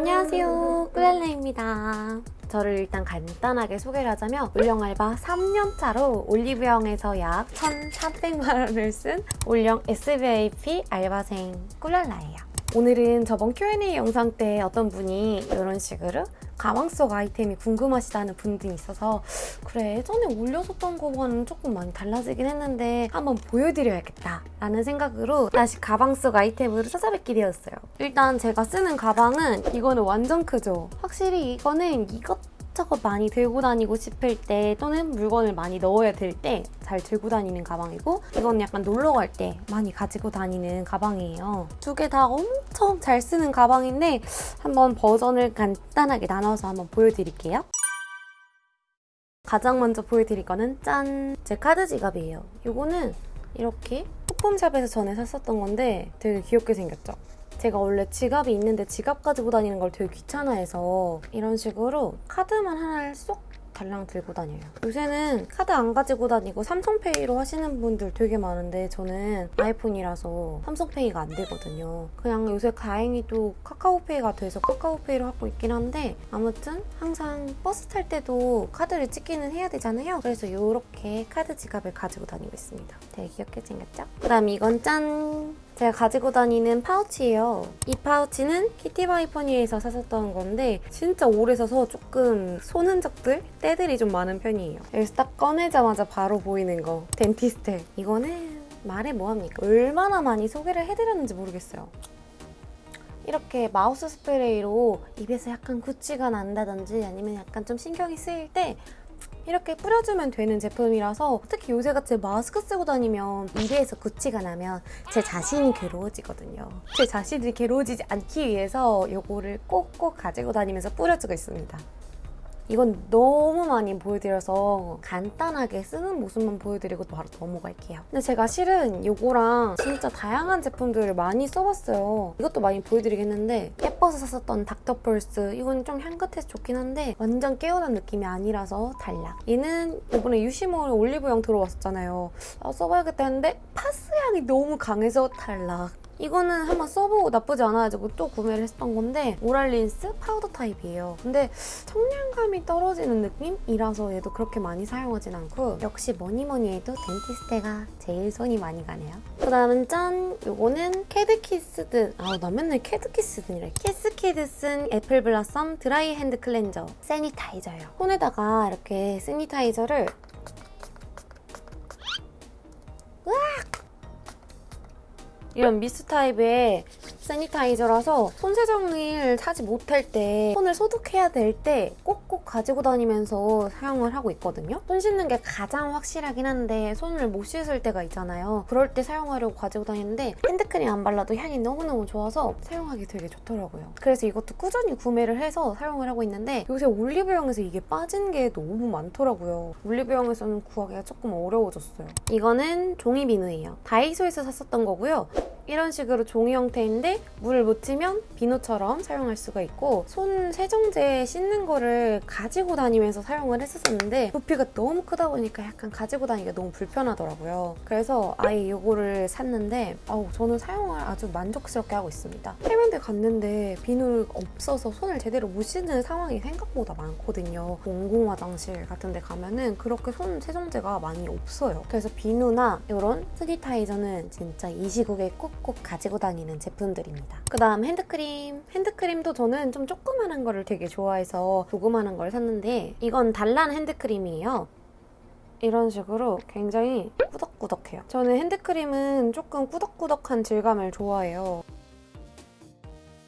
안녕하세요. 꿀랄레입니다. 저를 일단 간단하게 소개를 하자면 올영 알바 3년차로 올리브영에서 약 1,300만원을 쓴 올영 SVIP 알바생 꿀랄라예요 오늘은 저번 Q&A 영상 때 어떤 분이 이런 식으로 가방 속 아이템이 궁금하시다는 분들이 있어서 그래 예전에 올렸었던 거와는 조금 많이 달라지긴 했는데 한번 보여드려야겠다 라는 생각으로 다시 가방 속 아이템으로 찾아뵙게 되었어요. 일단 제가 쓰는 가방은 이거는 완전 크죠? 확실히 이거는 이것 이것저것 많이 들고 다니고 싶을 때 또는 물건을 많이 넣어야 될 때 잘 들고 다니는 가방이고 이건 약간 놀러 갈 때 많이 가지고 다니는 가방이에요. 두 개 다 엄청 잘 쓰는 가방인데 한번 버전을 간단하게 나눠서 한번 보여드릴게요. 가장 먼저 보여드릴 거는 짠! 제 카드 지갑이에요. 이거는 이렇게 소품샵에서 전에 샀었던 건데 되게 귀엽게 생겼죠? 제가 원래 지갑이 있는데 지갑 가지고 다니는 걸 되게 귀찮아해서 이런 식으로 카드만 하나를 쏙 달랑 들고 다녀요. 요새는 카드 안 가지고 다니고 삼성페이로 하시는 분들 되게 많은데 저는 아이폰이라서 삼성페이가 안 되거든요. 그냥 요새 다행히도 카카오페이가 돼서 카카오페이로 하고 있긴 한데 아무튼 항상 버스 탈 때도 카드를 찍기는 해야 되잖아요. 그래서 이렇게 카드 지갑을 가지고 다니고 있습니다. 되게 귀엽게 생겼죠? 그 다음 이건 짠! 제가 가지고 다니는 파우치예요. 이 파우치는 키티버니포니에서 샀었던 건데 진짜 오래 써서 조금 손 흔적들, 때들이 좀 많은 편이에요. 여기서 딱 꺼내자마자 바로 보이는 거 덴티스테. 이거는 말해 뭐합니까? 얼마나 많이 소개를 해드렸는지 모르겠어요. 이렇게 mouth 스프레이로 입에서 약간 구취가 난다든지 아니면 약간 좀 신경이 쓰일 때 이렇게 뿌려주면 되는 제품이라서 특히 요새같이 마스크 쓰고 다니면 입에서 구취가 나면 제 자신이 괴로워지거든요. 제 자신이 괴로워지지 않기 위해서 이거를 꼭꼭 가지고 다니면서 뿌려주고 있습니다. 이건 너무 많이 보여드려서 간단하게 쓰는 모습만 보여드리고 바로 넘어갈게요. 근데 제가 실은 이거랑 진짜 다양한 제품들을 많이 써봤어요. 이것도 많이 보여드렸는데 예뻐서 샀었던 닥터펄스 이건 좀 향긋해서 좋긴 한데 완전 개운한 느낌이 아니라서 탈락. 얘는 이번에 유시몰 올리브영 들어왔었잖아요. 아, 써봐야겠다 했는데 파스 향이 너무 강해서 탈락. 이거는 한번 써보고 나쁘지 않아 가지고 또 구매를 했던 건데 oral rinse 파우더 타입이에요. 근데 청량감이 떨어지는 느낌이라서 얘도 그렇게 많이 사용하진 않고 역시 뭐니 뭐니 해도 덴티스테가 제일 손이 많이 가네요. 그 다음은 짠! 이거는 캐드키스든 아나 맨날 캐드키스든이래. 캐스키드슨 apple blossom dry hand cleanser sanitizer예요. 손에다가 이렇게 sanitizer를 이런 미스 타입의 세니타이저라서 손세정을 사지 못할 때 손을 소독해야 될 때 꼭꼭 가지고 다니면서 사용을 하고 있거든요. 손 씻는 게 가장 확실하긴 한데 손을 못 씻을 때가 있잖아요. 그럴 때 사용하려고 가지고 다니는데 핸드크림 안 발라도 향이 너무너무 좋아서 사용하기 되게 좋더라고요. 그래서 이것도 꾸준히 구매를 해서 사용을 하고 있는데 요새 올리브영에서 이게 빠진 게 너무 많더라고요. 올리브영에서는 구하기가 조금 어려워졌어요. 이거는 종이 비누예요. 다이소에서 샀었던 거고요. 이런 식으로 종이 형태인데 물을 묻히면 비누처럼 사용할 수가 있고 손 세정제 씻는 거를 가지고 다니면서 사용을 했었는데 부피가 너무 크다 보니까 약간 가지고 다니기가 너무 불편하더라고요. 그래서 아예 이거를 샀는데 아우 저는 사용을 아주 만족스럽게 하고 있습니다. 해변대 갔는데 비누 없어서 손을 제대로 못 씻는 상황이 생각보다 많거든요. 공공 화장실 같은 데 가면은 그렇게 손 세정제가 많이 없어요. 그래서 비누나 이런 스니타이저는 진짜 이 시국에 꼭꼭 가지고 다니는 제품들입니다. 그 다음 핸드크림. 핸드크림도 저는 좀 조그만한 거를 되게 좋아해서 조그만한 걸 샀는데 이건 달란 핸드크림이에요. 이런 식으로 굉장히 꾸덕꾸덕해요. 저는 핸드크림은 조금 꾸덕꾸덕한 질감을 좋아해요.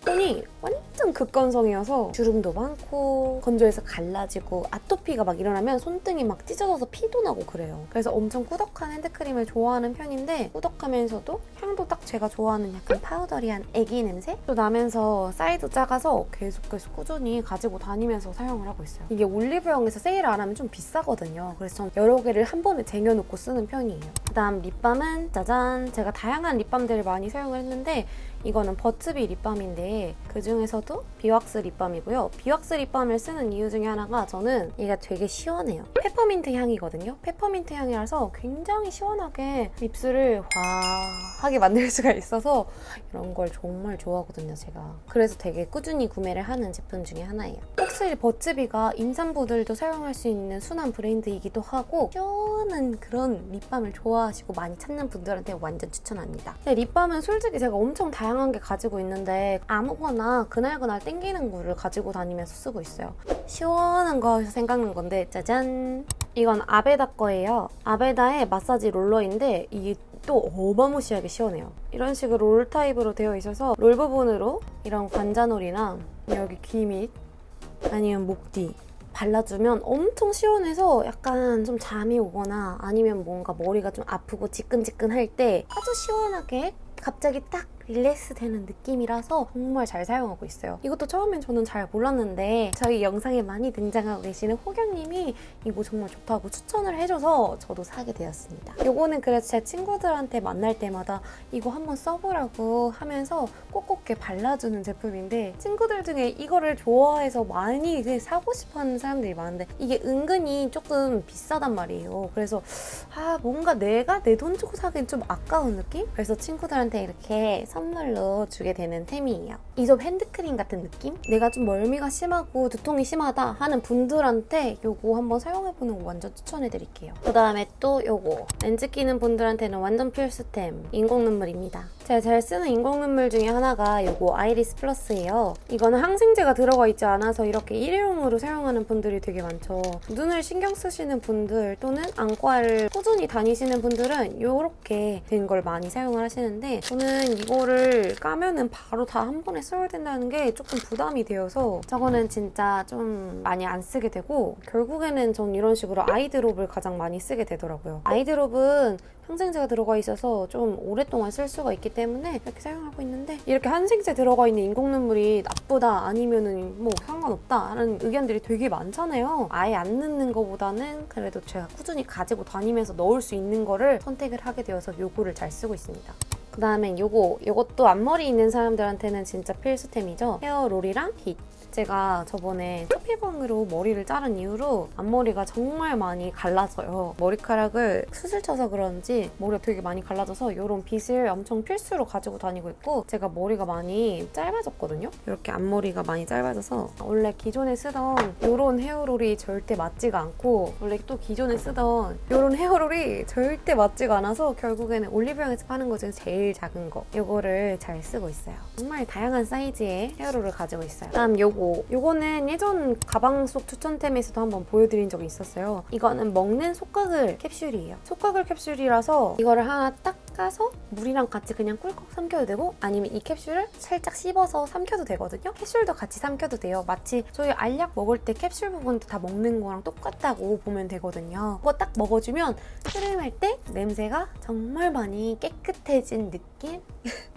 손이 완전 극건성이어서 주름도 많고 건조해서 갈라지고 아토피가 막 일어나면 손등이 막 찢어져서 피도 나고 그래요. 그래서 엄청 꾸덕한 핸드크림을 좋아하는 편인데 꾸덕하면서도 향도 딱 제가 좋아하는 약간 파우더리한 애기 냄새도 나면서 사이즈 작아서 계속 계속 꾸준히 가지고 다니면서 사용을 하고 있어요. 이게 올리브영에서 세일을 안 하면 좀 비싸거든요. 그래서 전 여러 개를 한 번에 쟁여놓고 쓰는 편이에요. 그다음 립밤은 짜잔! 제가 다양한 립밤들을 많이 사용을 했는데 이거는 버츠비 립밤인데 있는데 그 중에서도 beeswax 립밤이고요. beeswax 립밤을 쓰는 이유 중에 하나가 저는 얘가 되게 시원해요. 페퍼민트 향이거든요. 페퍼민트 향이라서 굉장히 시원하게 lips를 화하게 만들 수가 있어서 이런 걸 정말 좋아하거든요, 제가. 그래서 되게 꾸준히 구매를 하는 제품 중에 하나예요. 확실히 버츠비가 임산부들도 사용할 수 있는 순한 브랜드이기도 하고 시원한 그런 립밤을 좋아하시고 많이 찾는 분들한테 완전 추천합니다. 근데 립밤은 솔직히 제가 엄청 다양한 게 가지고 있는데 아무거나 그날그날 땡기는 거를 가지고 다니면서 쓰고 있어요. 시원한 거 해서 생각난 건데 짜잔! 이건 아베다 거예요. 아베다의 마사지 롤러인데 이게 또 어마무시하게 시원해요. 이런 식으로 롤 타입으로 되어 있어서 롤 부분으로 이런 관자놀이나 여기 귀 밑 아니면 목 뒤 발라주면 엄청 시원해서 약간 좀 잠이 오거나 아니면 뭔가 머리가 좀 아프고 지끈지끈할 때 아주 시원하게 갑자기 딱 릴렉스 되는 느낌이라서 정말 잘 사용하고 있어요. 이것도 처음엔 저는 잘 몰랐는데 저희 영상에 많이 등장하고 계시는 호경님이 이거 정말 좋다고 추천을 해줘서 저도 사게 되었습니다. 이거는 그래서 제 친구들한테 만날 때마다 이거 한번 써보라고 하면서 꼭꼭 이렇게 발라주는 제품인데 친구들 중에 이거를 좋아해서 많이 그 사고 싶어하는 사람들이 많은데 이게 은근히 조금 비싸단 말이에요. 그래서 아 뭔가 내가 내 돈 주고 사기엔 좀 아까운 느낌? 그래서 친구들한테 이렇게 선물로 주게 되는 템이에요. 이솝 핸드크림 같은 느낌? 내가 좀 멀미가 심하고 두통이 심하다 하는 분들한테 이거 한번 사용해보는 거 완전 추천해드릴게요. 그 다음에 또 이거 렌즈 끼는 분들한테는 완전 필수템 인공 눈물입니다. 제가 잘 쓰는 인공 눈물 중에 하나가 이거 아이리스 플러스예요. 이거는 항생제가 들어가 있지 않아서 이렇게 일회용으로 사용하는 분들이 되게 많죠. 눈을 신경 쓰시는 분들 또는 안과를 꾸준히 다니시는 분들은 이렇게 된 걸 많이 사용을 하시는데 저는 이거 를 까면은 바로 다 한 번에 써야 된다는 게 조금 부담이 되어서 저거는 진짜 좀 많이 안 쓰게 되고 결국에는 전 이런 식으로 아이드롭을 가장 많이 쓰게 되더라고요. 아이드롭은 항생제가 들어가 있어서 좀 오랫동안 쓸 수가 있기 때문에 이렇게 사용하고 있는데 이렇게 항생제 들어가 있는 인공 눈물이 나쁘다 아니면은 뭐 상관없다 하는 의견들이 되게 많잖아요. 아예 안 넣는 것보다는 그래도 제가 꾸준히 가지고 다니면서 넣을 수 있는 거를 선택을 하게 되어서 요거를 잘 쓰고 있습니다. 그 다음엔 요거, 요것도 앞머리 있는 사람들한테는 진짜 필수템이죠. 헤어롤이랑 빗. 제가 저번에 초피방으로 머리를 자른 이후로 앞머리가 정말 많이 갈라져요. 머리카락을 수술 쳐서 그런지 머리가 되게 많이 갈라져서 이런 빗을 엄청 필수로 가지고 다니고 있고 제가 머리가 많이 짧아졌거든요. 이렇게 앞머리가 많이 짧아져서 원래 기존에 쓰던 이런 헤어롤이 절대 맞지가 않고 원래 또 기존에 쓰던 이런 헤어롤이 절대 맞지가 않아서 결국에는 올리브영에서 파는 거 중에 제일 작은 거 이거를 잘 쓰고 있어요. 정말 다양한 사이즈의 헤어롤을 가지고 있어요. 다음 요거 요거는 예전 가방 속 추천템에서도 한번 보여드린 적이 있었어요. 이거는 먹는 속가글 캡슐이에요. 속가글 캡슐이라서 이거를 하나 딱 까서 물이랑 같이 그냥 꿀꺽 삼켜도 되고 아니면 이 캡슐을 살짝 씹어서 삼켜도 되거든요. 캡슐도 같이 삼켜도 돼요. 마치 저희 알약 먹을 때 캡슐 부분도 다 먹는 거랑 똑같다고 보면 되거든요. 그거 딱 먹어주면 트림할 때 냄새가 정말 많이 깨끗해진 느낌?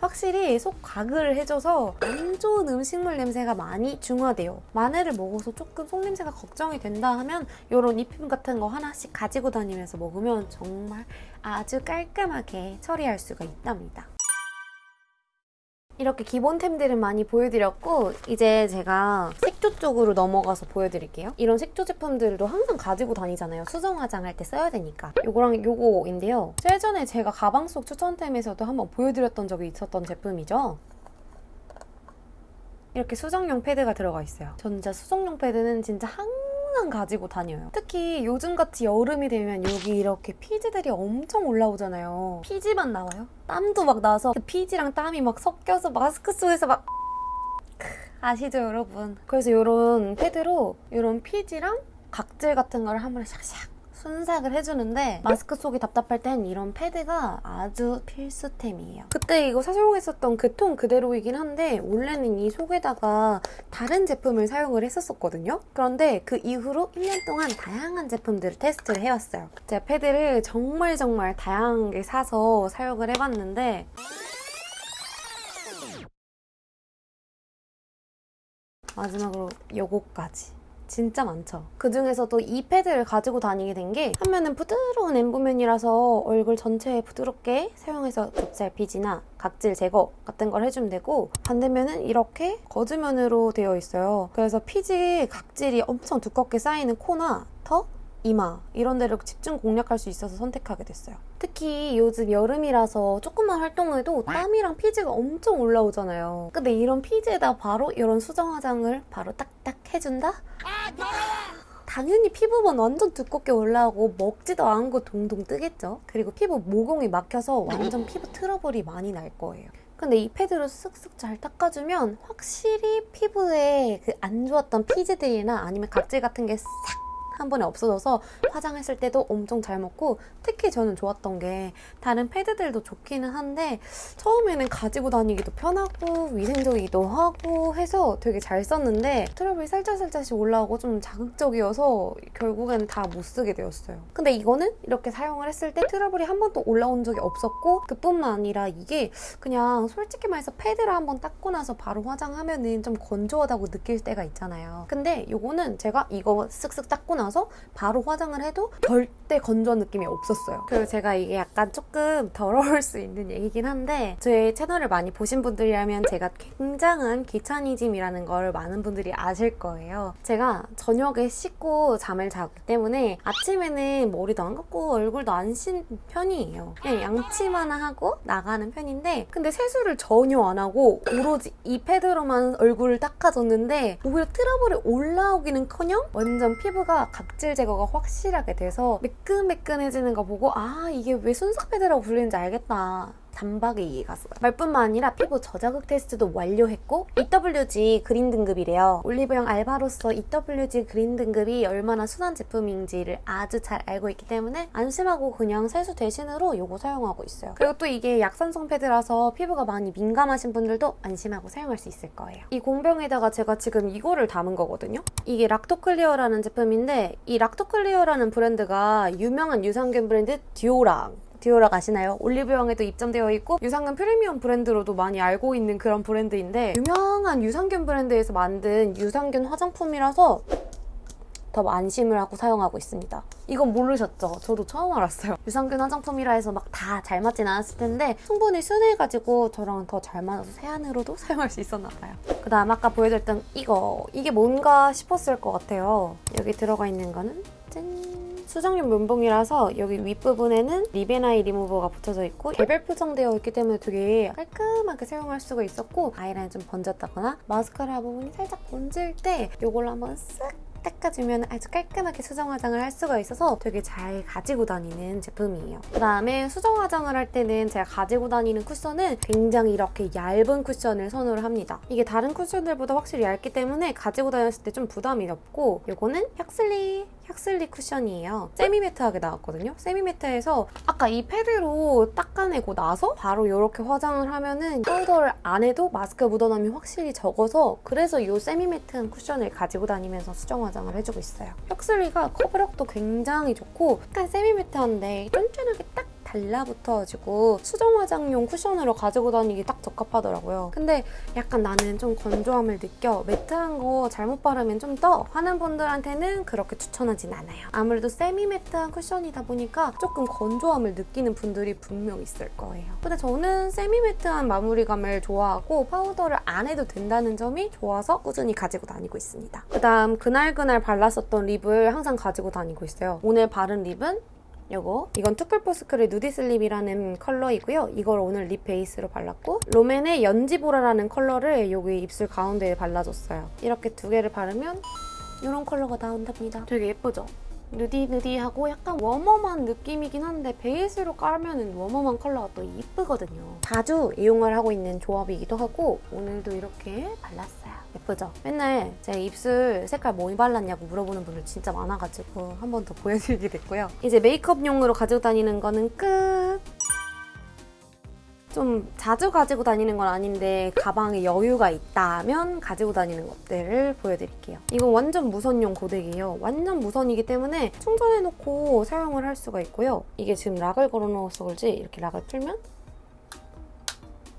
확실히 속 가글을 해줘서 안 좋은 음식물 냄새가 많이 중화돼요. 마늘을 먹어서 조금 속 냄새가 걱정이 된다 하면 이런 입힘 같은 거 하나씩 가지고 다니면서 먹으면 정말 아주 깔끔하게 처리할 수가 있답니다. 이렇게 기본템들은 많이 보여드렸고 이제 제가 색조 쪽으로 넘어가서 보여드릴게요. 이런 색조 제품들도 항상 가지고 다니잖아요. 수정 화장할 때 써야 되니까. 요거랑 요거인데요. 예전에 제가 가방 속 추천템에서도 한번 보여드렸던 적이 있었던 제품이죠. 이렇게 수정용 패드가 들어가 있어요. 전 진짜 수정용 패드는 진짜 항상 가지고 다녀요. 특히 요즘같이 여름이 되면 여기 이렇게 피지들이 엄청 올라오잖아요. 피지만 나와요. 땀도 막 나서 그 피지랑 땀이 막 섞여서 마스크 속에서 막 크, 아시죠 여러분? 그래서 이런 패드로 이런 피지랑 각질 같은 걸 한 번에 샥샥 순삭을 해주는데 마스크 속이 답답할 땐 이런 패드가 아주 필수템이에요. 그때 이거 사용했었던 그 통 그대로이긴 한데 원래는 이 속에다가 다른 제품을 사용을 했었거든요. 그런데 그 이후로 1년 동안 다양한 제품들을 테스트를 해왔어요. 제가 패드를 정말 정말 다양하게 사서 사용을 해봤는데 마지막으로 요거까지 진짜 많죠. 그 중에서도 이 패드를 가지고 다니게 된 게 한 면은 부드러운 엠브면이라서 얼굴 전체에 부드럽게 사용해서 좁쌀 피지나 각질 제거 같은 걸 해주면 되고 반대면은 이렇게 거즈면으로 되어 있어요. 그래서 피지 각질이 엄청 두껍게 쌓이는 코나 턱, 이마 이런 데를 집중 공략할 수 있어서 선택하게 됐어요. 특히 요즘 여름이라서 조금만 활동해도 땀이랑 피지가 엄청 올라오잖아요. 근데 이런 피지에다 바로 이런 수정 화장을 바로 딱딱 해준다? 당연히 피부만 완전 두껍게 올라오고 먹지도 않고 동동 뜨겠죠? 그리고 피부 모공이 막혀서 완전 피부 트러블이 많이 날 거예요. 근데 이 패드로 쓱쓱 잘 닦아주면 확실히 피부에 그 안 좋았던 피지들이나 아니면 각질 같은 게 싹 한 번에 없어져서 화장했을 때도 엄청 잘 먹고 특히 저는 좋았던 게 다른 패드들도 좋기는 한데 처음에는 가지고 다니기도 편하고 위생적이기도 하고 해서 되게 잘 썼는데 트러블이 살짝살짝씩 올라오고 좀 자극적이어서 결국에는 다못 쓰게 되었어요. 근데 이거는 이렇게 사용을 했을 때 트러블이 한 번도 올라온 적이 없었고 그뿐만 아니라 이게 그냥 솔직히 말해서 패드를 한 번 닦고 나서 바로 화장하면은 좀 건조하다고 느낄 때가 있잖아요. 근데 이거는 제가 이거 쓱쓱 닦고 나서 바로 화장을 해도 절대 건조한 느낌이 없었어요. 그리고 제가 이게 약간 조금 더러울 수 있는 얘기긴 한데 제 채널을 많이 보신 분들이라면 제가 굉장한 귀차니즘이라는 걸 많은 분들이 아실 거예요. 제가 저녁에 씻고 잠을 자기 때문에 아침에는 머리도 안 감고 얼굴도 안 씻는 편이에요. 그냥 양치만 하고 나가는 편인데 근데 세수를 전혀 안 하고 오로지 이 패드로만 얼굴을 닦아줬는데 오히려 트러블이 올라오기는커녕 완전 피부가 각질 제거가 확실하게 돼서 매끈매끈해지는 거 보고 아 이게 왜 순삭 패드라고 불리는지 알겠다. 단박에 이해가 갔어요. 말뿐만 아니라 피부 저자극 테스트도 완료했고 EWG green 등급이래요. 올리브영 알바로서 EWG green 등급이 얼마나 순한 제품인지를 아주 잘 알고 있기 때문에 안심하고 그냥 세수 대신으로 이거 사용하고 있어요. 그리고 또 이게 약산성 패드라서 피부가 많이 민감하신 분들도 안심하고 사용할 수 있을 거예요. 이 공병에다가 제가 지금 이거를 담은 거거든요. 이게 락토클리어라는 제품인데 이 락토클리어라는 브랜드가 유명한 유산균 브랜드 듀오락 듀오락 아시나요? 올리브영에도 입점되어 있고 유산균 프리미엄 브랜드로도 많이 알고 있는 그런 브랜드인데 유명한 유산균 브랜드에서 만든 유산균 화장품이라서 더 안심을 하고 사용하고 있습니다. 이건 모르셨죠? 저도 처음 알았어요. 유산균 화장품이라 해서 막 다 잘 맞진 않았을 텐데 충분히 순해가지고 저랑 더 잘 맞아서 세안으로도 사용할 수 있었나 봐요. 그 다음 아까 보여드렸던 이거 이게 뭔가 싶었을 것 같아요. 여기 들어가 있는 거는 짠! 수정용 면봉이라서 여기 윗부분에는 리베나이 리무버가 붙여져 있고 개별 포장되어 있기 때문에 되게 깔끔하게 사용할 수가 있었고 아이라인 좀 번졌다거나 마스카라 부분이 살짝 번질 때 이걸로 한번 쓱 닦아주면 아주 깔끔하게 수정 화장을 할 수가 있어서 되게 잘 가지고 다니는 제품이에요. 그다음에 수정 화장을 할 때는 제가 가지고 다니는 쿠션은 굉장히 이렇게 얇은 쿠션을 선호를 합니다. 이게 다른 쿠션들보다 확실히 얇기 때문에 가지고 다녔을 때 좀 부담이 없고 이거는 혁슬리 혁슬리 쿠션이에요. 세미매트하게 나왔거든요. 세미매트에서 아까 이 패드로 닦아내고 나서 바로 이렇게 화장을 하면은 파우더를 안 해도 마스크 묻어남이 확실히 적어서 그래서 이 세미매트한 쿠션을 가지고 다니면서 수정 화장을 해주고 있어요. 혁슬리가 커버력도 굉장히 좋고 약간 세미매트한데 쫀쫀하게 딱 달라붙어가지고 수정 화장용 쿠션으로 가지고 다니기 딱 적합하더라고요. 근데 약간 나는 좀 건조함을 느껴 matte한 거 잘못 바르면 좀 떠 하는 분들한테는 그렇게 추천하진 않아요. 아무래도 semi matte한 쿠션이다 보니까 조금 건조함을 느끼는 분들이 분명 있을 거예요. 근데 저는 semi matte한 마무리감을 좋아하고 파우더를 안 해도 된다는 점이 좋아서 꾸준히 가지고 다니고 있습니다. 그다음 그날그날 발랐었던 lip을 항상 가지고 다니고 있어요. 오늘 바른 lip은 요거 이건 투쿨포스쿨의 누디슬립이라는 컬러이고요. 이걸 오늘 lip base로 발랐고 롬앤의 연지보라라는 컬러를 여기 입술 가운데에 발라줬어요. 이렇게 두 개를 바르면 이런 컬러가 나온답니다. 되게 예쁘죠? nudy nudy하고 약간 warm warm한 느낌이긴 한데 base로 깔면 warm warm한 컬러가 또 이쁘거든요. 자주 이용을 하고 있는 조합이기도 하고 오늘도 이렇게 발랐어요. 예쁘죠? 맨날 제 입술 색깔 뭐 발랐냐고 물어보는 분들 진짜 많아가지고 한 번 더 보여드리게 됐고요. 이제 메이크업용으로 가지고 다니는 거는 끝! 좀 자주 가지고 다니는 건 아닌데 가방에 여유가 있다면 가지고 다니는 것들을 보여드릴게요. 이건 완전 무선용 고데기예요. 완전 무선이기 때문에 충전해놓고 사용을 할 수가 있고요. 이게 지금 lock을 걸어놓아서 그런지 이렇게 lock을 풀면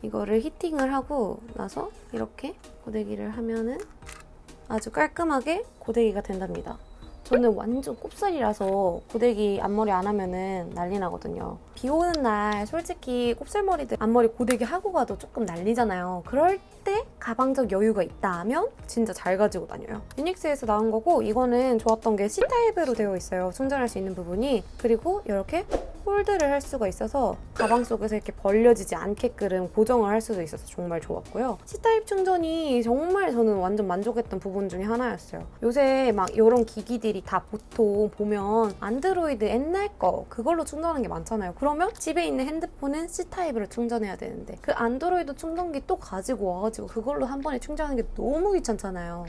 이거를 히팅을 하고 나서 이렇게 고데기를 하면은 아주 깔끔하게 고데기가 된답니다. 저는 완전 곱슬이라서 고데기 앞머리 안 하면은 난리 나거든요. 비 오는 날 솔직히 곱슬머리들 앞머리 고데기 하고 가도 조금 난리잖아요. 그럴 때 가방적 여유가 있다 하면 진짜 잘 가지고 다녀요. 유닉스에서 나온 거고 이거는 좋았던 게 C타입으로 되어 있어요. 충전할 수 있는 부분이. 그리고 이렇게 hold를 할 수가 있어서 가방 속에서 이렇게 벌려지지 않게끔 고정을 할 수도 있어서 정말 좋았고요. C type 충전이 정말 저는 완전 만족했던 부분 중에 하나였어요. 요새 막 이런 기기들이 다 보통 보면 안드로이드 옛날 거 그걸로 충전하는 게 많잖아요. 그러면 집에 있는 핸드폰은 C type으로 충전해야 되는데 그 안드로이드 충전기 또 가지고 와가지고 그걸로 한 번에 충전하는 게 너무 귀찮잖아요.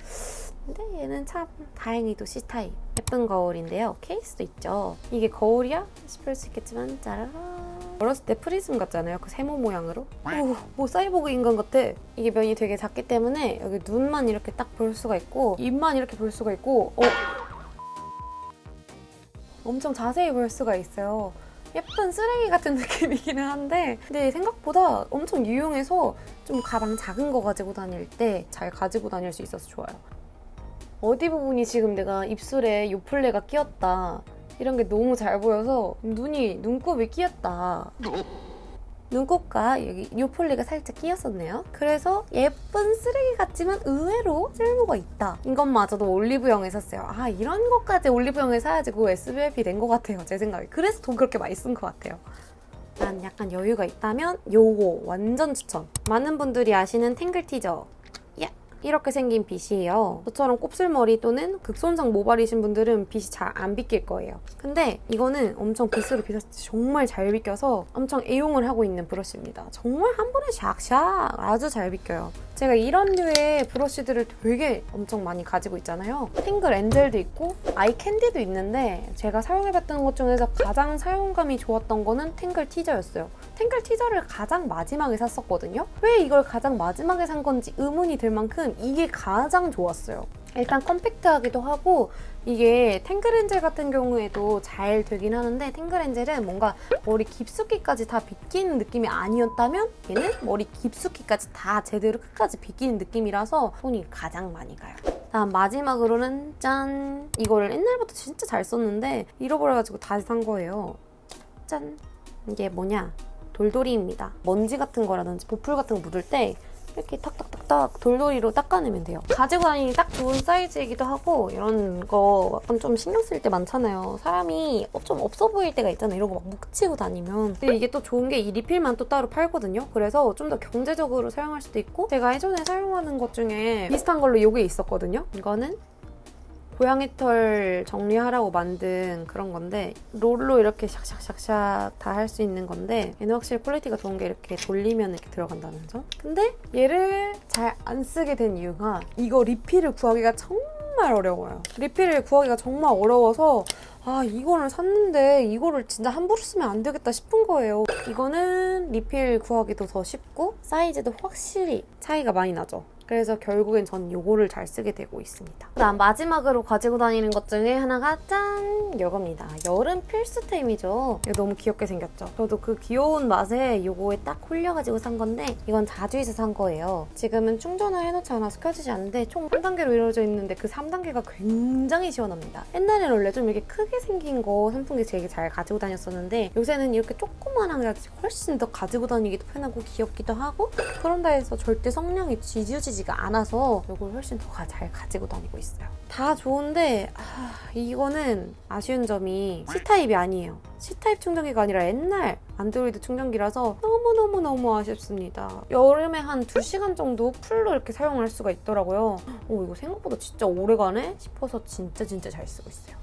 근데 얘는 참 다행히도 C type. 예쁜 거울인데요. 케이스도 있죠. 이게 거울이야? 싶을 수 있겠지만 짜라라 어렸을 때 프리즘 같잖아요. 그 세모 모양으로. 오, 뭐 사이보그 인간 같아. 이게 면이 되게 작기 때문에 여기 눈만 이렇게 딱 볼 수가 있고 입만 이렇게 볼 수가 있고 어? 엄청 자세히 볼 수가 있어요. 예쁜 쓰레기 같은 느낌이기는 한데 근데 생각보다 엄청 유용해서 좀 가방 작은 거 가지고 다닐 때 잘 가지고 다닐 수 있어서 좋아요 어디 부분이 지금 내가 입술에 요플레가 끼었다. 이런 게 너무 잘 보여서 눈이 눈곱이 끼었다. 눈곱과 여기 요플레가 살짝 끼었었네요. 그래서 예쁜 쓰레기 같지만 의외로 쓸모가 있다. 이것마저도 올리브영에 샀어요. 아 이런 것까지 올리브영에 사야지 그 SBF이 된 것 같아요 제 생각에. 그래서 돈 그렇게 많이 쓴 것 같아요. 난 약간 여유가 있다면 요거 완전 추천. 많은 분들이 아시는 탱글 티저 이렇게 생긴 빗이에요. 저처럼 곱슬머리 또는 극손상 모발이신 분들은 빗이 잘안 비낄 거예요. 근데 이거는 엄청 빗으로 빗었을 때 정말 잘 비껴서 엄청 애용을 하고 있는 브러쉬입니다. 정말 한 번에 샥샥 아주 잘 비껴요. 제가 이런 류의 브러쉬들을 되게 엄청 많이 가지고 있잖아요. 탱글 엔젤도 있고 아이 캔디도 있는데 제가 사용해봤던 것 중에서 가장 사용감이 좋았던 거는 탱글 티저였어요. 탱글 티저를 가장 마지막에 샀었거든요. 왜 이걸 가장 마지막에 산 건지 의문이 들 만큼 이게 가장 좋았어요. 일단 컴팩트하기도 하고 이게 탱글엔젤 같은 경우에도 잘 되긴 하는데 탱글엔젤은 뭔가 머리 깊숙이까지 다 빗기는 느낌이 아니었다면 얘는 머리 깊숙이까지 다 제대로 끝까지 빗기는 느낌이라서 손이 가장 많이 가요. 다음 마지막으로는 짠! 이거를 옛날부터 진짜 잘 썼는데 잃어버려가지고 다시 산 거예요. 짠! 이게 뭐냐? 돌돌이입니다. 먼지 같은 거라든지 보풀 같은 거 묻을 때 이렇게 탁탁탁탁 돌돌이로 닦아내면 돼요. 가지고 다니기 딱 좋은 사이즈이기도 하고 이런 거 약간 좀 신경 쓸 때 많잖아요. 사람이 좀 없어 보일 때가 있잖아요. 이런 거 막 묻히고 다니면. 근데 이게 또 좋은 게 이 리필만 또 따로 팔거든요. 그래서 좀 더 경제적으로 사용할 수도 있고 제가 예전에 사용하는 것 중에 비슷한 걸로 이게 있었거든요. 이거는 고양이 털 정리하라고 만든 그런 건데 롤로 이렇게 샥샥샥샥 다 할 수 있는 건데 얘는 확실히 quality가 좋은 게 이렇게 돌리면 이렇게 들어간다는 점? 근데 얘를 잘 안 쓰게 된 이유가 이거 리필을 구하기가 정말 어려워요. 리필을 구하기가 정말 어려워서 아 이거를 샀는데 이거를 진짜 함부로 쓰면 안 되겠다 싶은 거예요. 이거는 리필 구하기도 더 쉽고 사이즈도 확실히 차이가 많이 나죠 그래서 결국엔 전 이거를 잘 쓰게 되고 있습니다. 그다음 마지막으로 가지고 다니는 것 중에 하나가 짠! 이겁니다. 여름 필수템이죠. 이거 너무 귀엽게 생겼죠? 저도 그 귀여운 맛에 이거에 딱 홀려가지고 산 건데 이건 자주에서 산 거예요. 지금은 충전을 해놓지 않아서 켜지지 않는데 총 3단계로 이루어져 있는데 그 3단계가 굉장히 시원합니다. 옛날에는 원래 좀 이렇게 크게 생긴 거 선풍기 되게 잘 가지고 다녔었는데 요새는 이렇게 조그만한 게 훨씬 더 가지고 다니기도 편하고 귀엽기도 하고 그런다 해서 절대 성량이 지지우 지지 지가 않아서 이걸 훨씬 더 잘 가지고 다니고 있어요. 다 좋은데 아, 이거는 아쉬운 점이 C타입이 아니에요. C타입 충전기가 아니라 옛날 안드로이드 충전기라서 너무너무너무 아쉽습니다. 여름에 한 2시간 정도 풀로 이렇게 사용할 수가 있더라고요. 오 이거 생각보다 진짜 오래가네 싶어서 진짜 진짜 잘 쓰고 있어요.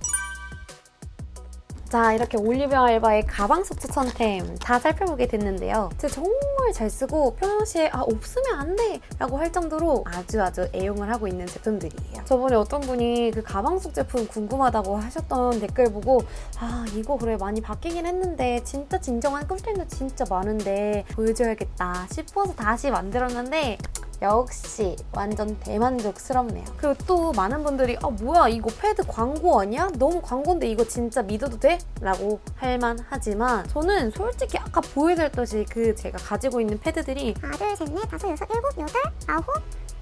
자 이렇게 올리브영 알바의 가방 속 추천템 다 살펴보게 됐는데요. 제가 정말 잘 쓰고 평상시에 아 없으면 안 돼! 라고 할 정도로 아주 아주 애용을 하고 있는 제품들이에요. 저번에 어떤 분이 그 가방 속 제품 궁금하다고 하셨던 댓글 보고 아 이거 그래 많이 바뀌긴 했는데 진짜 진정한 꿀템도 진짜 많은데 보여줘야겠다 싶어서 다시 만들었는데 역시 완전 대만족스럽네요. 그리고 또 많은 분들이 아 뭐야 이거 패드 광고 아니야? 너무 광고인데 이거 진짜 믿어도 돼? 라고 할만하지만 저는 솔직히 아까 보여드렸듯이 그 제가 가지고 있는 패드들이 하나 둘셋넷 다섯 여섯 일곱 여덟 아홉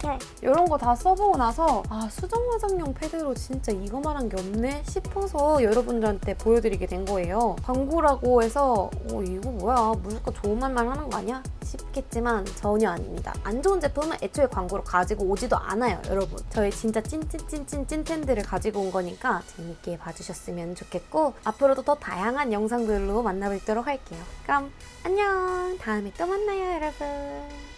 네. 이런 거 다 써보고 나서 아 수정 화장용 패드로 진짜 이거만한 게 없네 싶어서 여러분들한테 보여드리게 된 거예요. 광고라고 해서 어 이거 뭐야 무조건 좋은 말만 하는 거 아니야? 싶겠지만 전혀 아닙니다. 안 좋은 제품은 애초에 광고로 가지고 오지도 않아요, 여러분. 저희 진짜 찐찐찐찐 찐텐들을 가지고 온 거니까 재밌게 봐주셨으면 좋겠고 앞으로도 더 다양한 영상들로 만나뵙도록 할게요. 그럼 안녕! 다음에 또 만나요, 여러분.